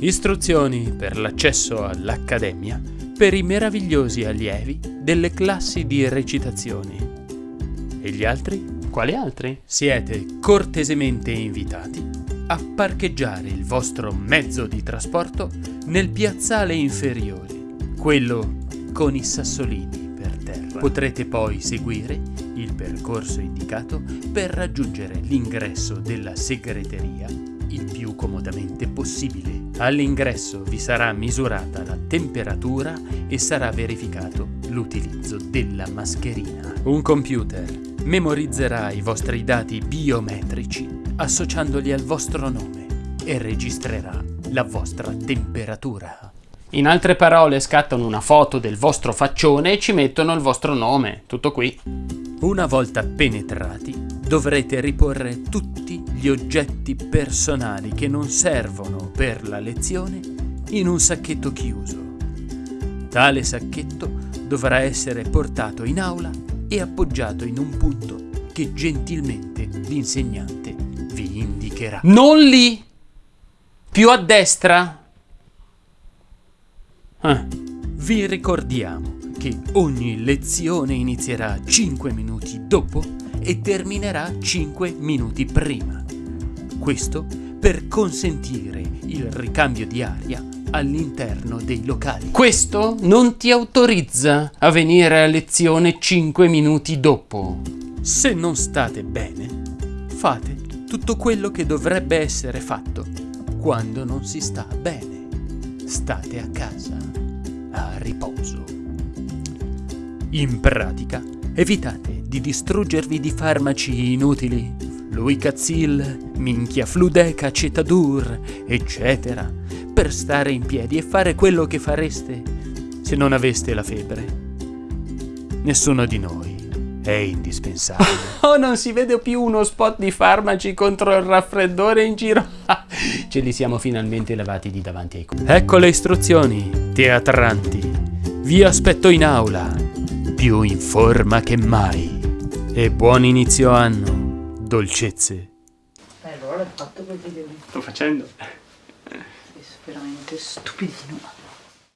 Istruzioni per l'accesso all'Accademia per i meravigliosi allievi delle classi di recitazione. E gli altri? Quali altri? Siete cortesemente invitati a parcheggiare il vostro mezzo di trasporto nel piazzale inferiore, quello con i sassolini per terra. Potrete poi seguire il percorso indicato per raggiungere l'ingresso della segreteria il più comodamente possibile. All'ingresso vi sarà misurata la temperatura e sarà verificato l'utilizzo della mascherina. Un computer memorizzerà i vostri dati biometrici associandoli al vostro nome e registrerà la vostra temperatura. In altre parole scattano una foto del vostro faccione e ci mettono il vostro nome, tutto qui. Una volta penetrati dovrete riporre tutti gli oggetti personali che non servono per la lezione in un sacchetto chiuso. Tale sacchetto dovrà essere portato in aula e appoggiato in un punto che gentilmente l'insegnante vi indicherà. Non lì! Più a destra! Ah. Vi ricordiamo che ogni lezione inizierà 5 minuti dopo e terminerà 5 minuti prima. Questo per consentire il ricambio di aria all'interno dei locali. Questo non ti autorizza a venire a lezione 5 minuti dopo. Se non state bene, fate tutto quello che dovrebbe essere fatto quando non si sta bene. State a casa, a riposo. In pratica, evitate di distruggervi di farmaci inutili, Luicazil, Minchia Fludeca, Cetadur, eccetera, per stare in piedi e fare quello che fareste se non aveste la febbre. Nessuno di noi è indispensabile. Oh, non si vede più uno spot di farmaci contro il raffreddore in giro. Ce li siamo finalmente lavati di davanti ai cubi. Ecco le istruzioni, teatranti. Vi aspetto in aula, più in forma che mai. E buon inizio anno, dolcezze. Eh, allora l'hai fatto quel video lì. Sto facendo. Sei veramente stupidino.